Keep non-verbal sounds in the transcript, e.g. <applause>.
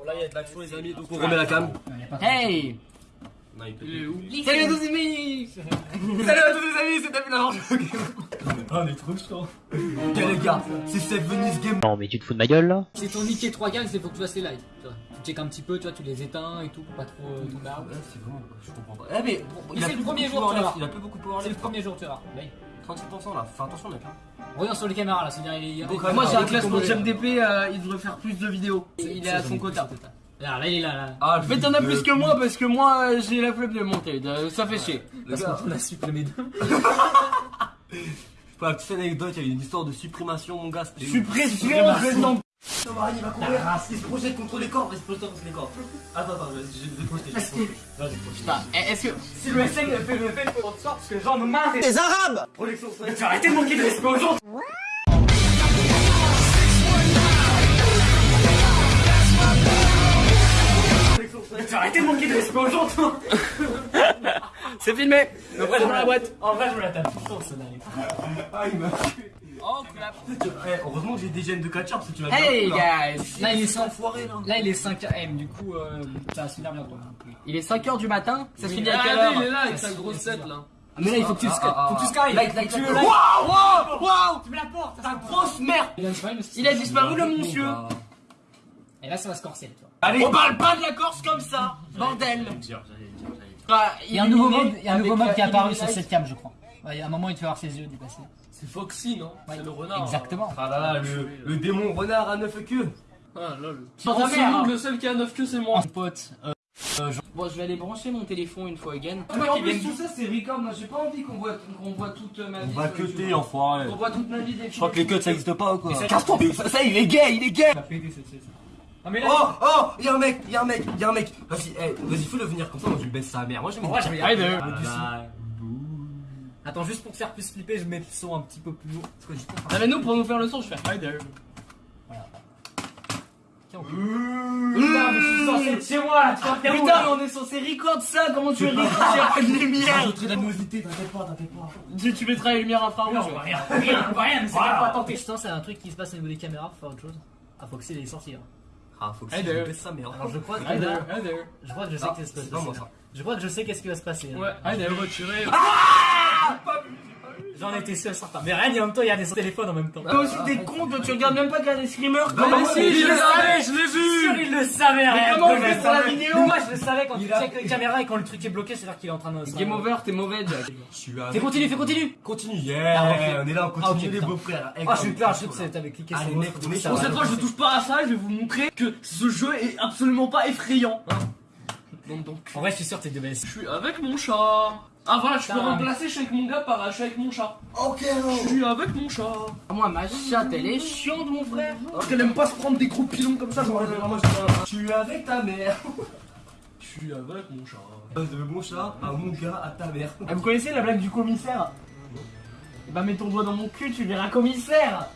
Bon, là, il y a de l'action, les amis, donc on remet la cam. Hey Salut à tous les amis Salut à tous les amis, c'est David Laurent Ah, on est trop chaud. Ok, les gars, c'est cette Venice Game. Non mais tu te fous de ma gueule là C'est ton niqué 3 games, c'est faut que tu fasses les lives. Tu, check un petit peu, tu vois, tu les éteins et tout pour pas trop euh, tomber Ouais, c'est vraiment. Je comprends pas. Eh, mais bon, Mais c'est le premier jour, tu vois. Il a plus beaucoup de power C'est le premier jour, tu vois. Là, 36% là. Fais attention, mec. Regarde sur les caméras là, c'est-à-dire il y a Donc, des- moi, j'ai un classement JMDP, euh, il devrait faire plus de vidéos. Il est à son quota. Là, là, il est là, là. Ah, En fait, t'en as plus que moi parce que moi j'ai la flemme de monter. euh, Ça fait chier. Parce qu'on a supprimé deux. <laughs> Pour la petite anecdote, il y a eu une histoire de supprimation, mon gars. Suppression Thomas, il va courir. Il se projette contre les corps. Il se projette contre les corps. Attends, attends, je je vais te projeter. je. Vas-y, projette. Putain, eh, est-ce que. Si le SN fait le fait, il faut qu'on sorte parce que les gens nous marrent. Projection, c'est- Tu vas arrêter de manquer de respect aux gens. Tu vas arrêter de manquer de respect aux gens, toi. <laughs> C'est filmé presse dans la boîte En vrai, je me la tape tout le temps, celle-là. Ah, il m'a Oh clap Eh, Heureusement que j'ai des gènes de catch-up parce que tu vas Hey là. guys Là, il est 5 Enfoiré là. Là, il est 5 AM, du coup, euh, ça va se finir bientôt. Il est 5h du matin, ça se finit à Ah, quelle il est là avec sa grosse tête là. Mais là, il faut que tu Ah, te ah, faut que tu sky. Like, like, Tu like. veux like. Waouh Waouh Waouh Tu me la portes, Ta grosse merde Il a disparu, le monsieur Et là, ça va se corser, tu vois. Allez On parle pas de la Corse comme ça Bordel Il y a un nouveau mode, qui est apparu sur cette cam, je crois. Ouais, il y a un moment, il te fait voir ses yeux dépasser. C'est Foxy, non Ouais, C'est le renard. Exactement. Ah là là, le, le démon renard à neuf queues. Ah lol. Dans Dans ta ce mère, monde, hein. le seul qui a 9 queues, c'est moi. Mon pote, euh, Bon, je vais aller brancher mon téléphone une fois again. Toi Mais en plus, tout ça, c'est record. Moi, j'ai pas envie qu'on voit, qu'on voit toute ma On vie. va sur cuter, YouTube. enfoiré. On voit toute ma vie des Je crois que les cuts ça existe pas ou quoi Casse-toi ça, ça, il est gay, il est gay Ça pété, c'est ça. Non, mais là, Oh, oh, y'a un mec, y'a un mec, y'a un mec Vas-y, eh, vas-y, fais-le venir comme ça, moi je lui baisse sa mère Moi je En vrai, je vais y Allez, Attends, juste pour te faire plus flipper, je mets le son un petit peu plus lourd. Parce que je- Non, mais nous, pour nous faire le son, je fais. Tiens, on peut- Putain, mais je suis censé être chez moi là, tu vois, t'es où, Putain, là mais on est censé record ça. Comment tu veux record s'il y a pas de lumière Rajouterai de la t'inquiète pas, t'inquiète pas tu, tu mettras les lumières Non, infrarouges. on voit rien, on voit rien, on voit rien, mais c'est pas tenter. Putain, c'est un truc qui se passe au niveau des caméras, faut faire autre chose. Ah, faut que c'est les sorties là. Ah, faut que je baisse sa mère Alors je crois que je crois que je sais Ah, qu'est-ce qui va se c'est pas moi, passer. ça. Je crois que je sais qu'est-ce qui va se passer. là. Ouais, hey there, retiré. J'en étais sûr certain. Mais rien, en même temps, il y a des téléphones en même temps. Toi aussi, t'es con, toi, tu regardes même pas qu'il y a des screamers. Non, mais si, je je le le savais, je l'ai Sûr, vu. il le savait, rien. comment on je fait le pour la savais. vidéo Mais Moi, je le savais quand tu check les caméras et quand le truc est bloqué, c'est-à-dire qu'il est en train de. Game over, t'es mauvais, Jack. Je suis avec- Fais continue, fais continue. Continue, Ah, yeah On est là, on Ah, continue les putain. beaux-frères Ah, je suis peur, je sais que c'est- t'avais cliqué sur. Bon, va. cette fois, je touche pas à ça, je vais vous montrer que ce jeu est absolument pas effrayant. Donc. En vrai, je suis sûr que t'es de base. Je suis avec mon chat. Ah voilà, je peux Putain. remplacer, je suis avec mon gars, par je suis avec mon chat. Ok, Je suis avec mon chat. Moi, ma chatte, elle est chiante, mon frère. Alors qu'elle aime pas se prendre des gros pilons comme ça, j'aurais vraiment Je suis avec ta mère <laughs> Je suis avec mon chat. De mon chat à mon gars à ta mère Ah, vous connaissez la blague du commissaire? Eh bah, mets ton doigt dans mon cul, tu verras commissaire.